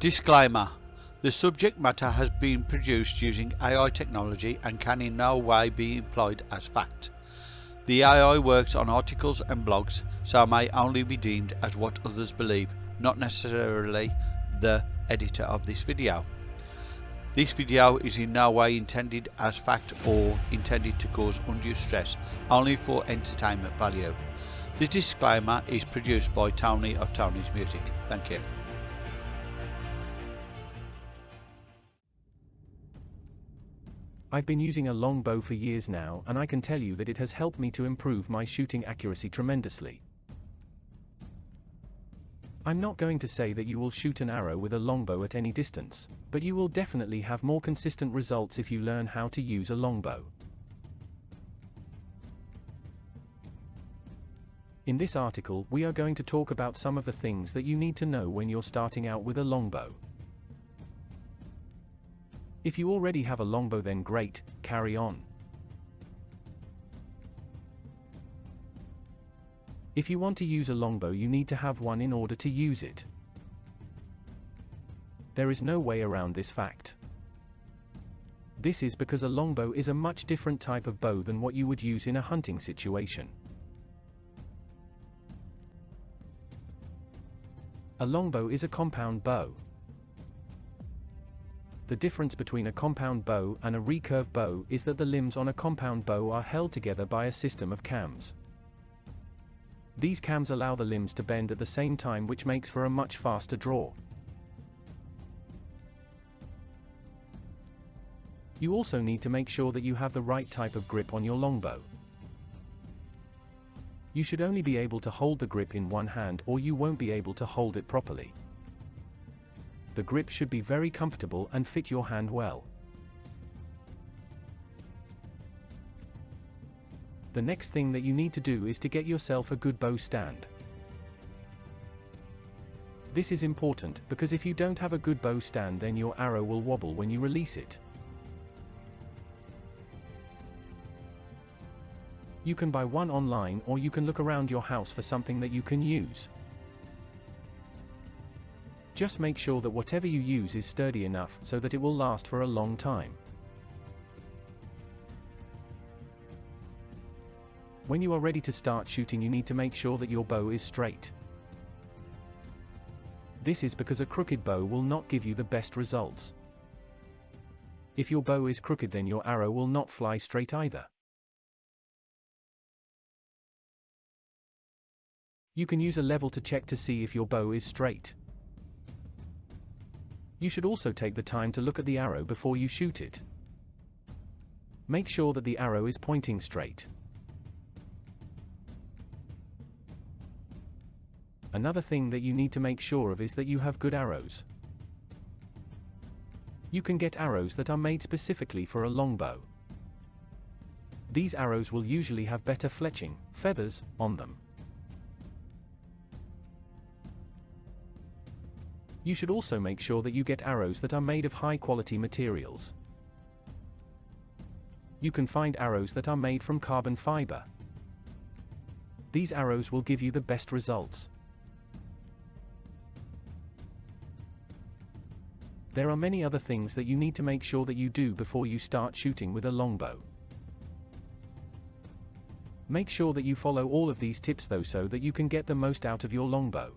Disclaimer The subject matter has been produced using AI technology and can in no way be employed as fact. The AI works on articles and blogs, so may only be deemed as what others believe, not necessarily the editor of this video. This video is in no way intended as fact or intended to cause undue stress, only for entertainment value. The disclaimer is produced by Tony of Tony's Music. Thank you. I've been using a longbow for years now and I can tell you that it has helped me to improve my shooting accuracy tremendously. I'm not going to say that you will shoot an arrow with a longbow at any distance, but you will definitely have more consistent results if you learn how to use a longbow. In this article, we are going to talk about some of the things that you need to know when you're starting out with a longbow. If you already have a longbow then great, carry on. If you want to use a longbow you need to have one in order to use it. There is no way around this fact. This is because a longbow is a much different type of bow than what you would use in a hunting situation. A longbow is a compound bow. The difference between a compound bow and a recurve bow is that the limbs on a compound bow are held together by a system of cams. These cams allow the limbs to bend at the same time which makes for a much faster draw. You also need to make sure that you have the right type of grip on your longbow. You should only be able to hold the grip in one hand or you won't be able to hold it properly the grip should be very comfortable and fit your hand well. The next thing that you need to do is to get yourself a good bow stand. This is important, because if you don't have a good bow stand then your arrow will wobble when you release it. You can buy one online or you can look around your house for something that you can use. Just make sure that whatever you use is sturdy enough so that it will last for a long time. When you are ready to start shooting you need to make sure that your bow is straight. This is because a crooked bow will not give you the best results. If your bow is crooked then your arrow will not fly straight either. You can use a level to check to see if your bow is straight. You should also take the time to look at the arrow before you shoot it. Make sure that the arrow is pointing straight. Another thing that you need to make sure of is that you have good arrows. You can get arrows that are made specifically for a longbow. These arrows will usually have better fletching, feathers, on them. You should also make sure that you get arrows that are made of high quality materials. You can find arrows that are made from carbon fiber. These arrows will give you the best results. There are many other things that you need to make sure that you do before you start shooting with a longbow. Make sure that you follow all of these tips though so that you can get the most out of your longbow.